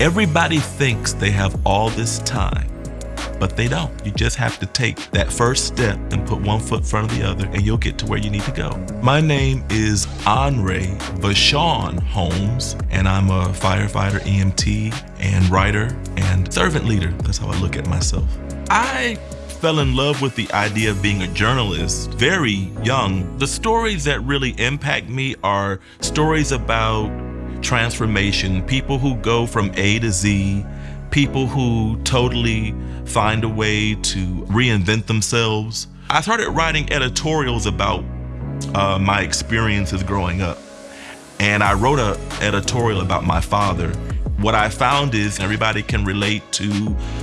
Everybody thinks they have all this time, but they don't. You just have to take that first step and put one foot in front of the other, and you'll get to where you need to go. My name is Andre Vashon Holmes, and I'm a firefighter, EMT, and writer and servant leader. That's how I look at myself. I fell in love with the idea of being a journalist very young. The stories that really impact me are stories about transformation, people who go from A to Z, people who totally find a way to reinvent themselves. I started writing editorials about uh, my experiences growing up. And I wrote an editorial about my father. What I found is everybody can relate to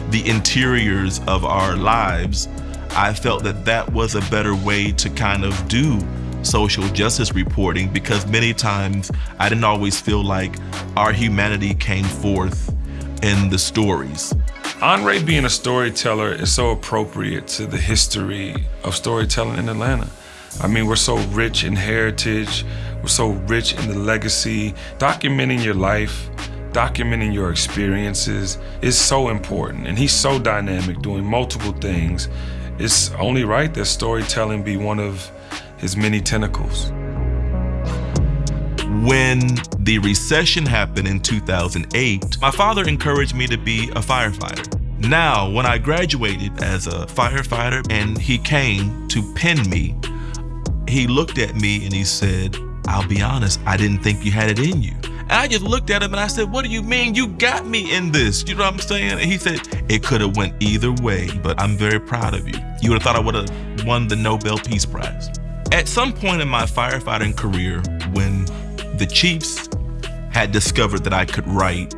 the interiors of our lives. I felt that that was a better way to kind of do social justice reporting because many times I didn't always feel like our humanity came forth in the stories. Andre being a storyteller is so appropriate to the history of storytelling in Atlanta. I mean, we're so rich in heritage, we're so rich in the legacy. Documenting your life, documenting your experiences is so important. And he's so dynamic, doing multiple things. It's only right that storytelling be one of his many tentacles. When the recession happened in 2008, my father encouraged me to be a firefighter. Now, when I graduated as a firefighter and he came to pin me, he looked at me and he said, I'll be honest, I didn't think you had it in you. And I just looked at him and I said, what do you mean? You got me in this. You know what I'm saying? And he said, it could have went either way, but I'm very proud of you. You would have thought I would have won the Nobel Peace Prize. At some point in my firefighting career, when the chiefs had discovered that I could write,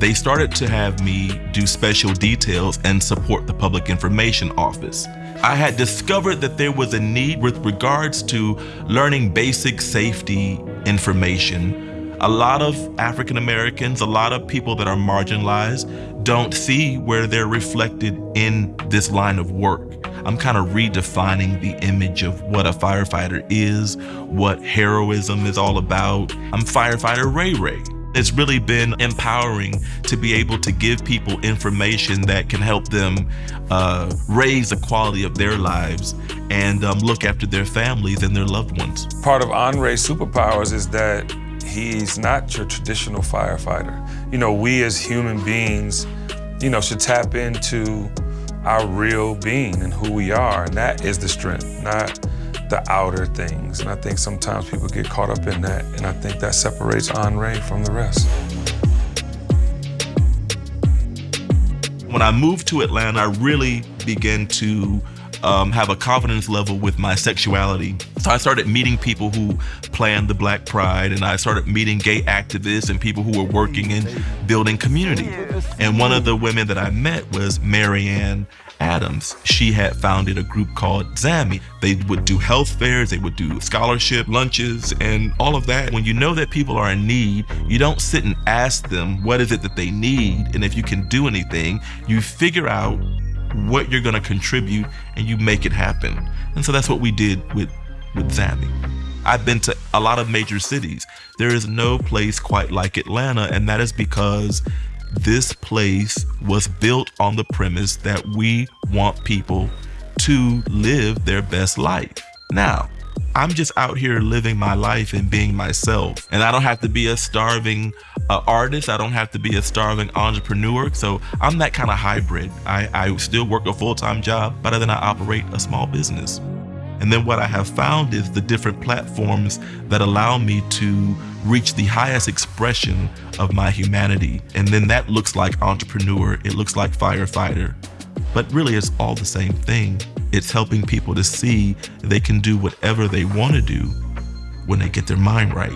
they started to have me do special details and support the Public Information Office. I had discovered that there was a need with regards to learning basic safety information. A lot of African Americans, a lot of people that are marginalized don't see where they're reflected in this line of work. I'm kind of redefining the image of what a firefighter is, what heroism is all about. I'm firefighter Ray Ray. It's really been empowering to be able to give people information that can help them uh, raise the quality of their lives and um, look after their families and their loved ones. Part of Andre's superpowers is that he's not your traditional firefighter. You know, we as human beings, you know, should tap into our real being and who we are, and that is the strength, not the outer things. And I think sometimes people get caught up in that, and I think that separates Andre from the rest. When I moved to Atlanta, I really began to um, have a confidence level with my sexuality. So I started meeting people who planned the Black Pride, and I started meeting gay activists and people who were working in building community. And one of the women that I met was Mary Anne Adams. She had founded a group called ZAMI. They would do health fairs, they would do scholarship lunches, and all of that. When you know that people are in need, you don't sit and ask them what is it that they need, and if you can do anything, you figure out what you're going to contribute and you make it happen. And so that's what we did with, with ZAMI. I've been to a lot of major cities. There is no place quite like Atlanta, and that is because this place was built on the premise that we want people to live their best life. Now, I'm just out here living my life and being myself. And I don't have to be a starving uh, artist. I don't have to be a starving entrepreneur. So I'm that kind of hybrid. I, I still work a full-time job, but then I operate a small business. And then what I have found is the different platforms that allow me to reach the highest expression of my humanity. And then that looks like entrepreneur, it looks like firefighter, but really it's all the same thing. It's helping people to see they can do whatever they want to do when they get their mind right.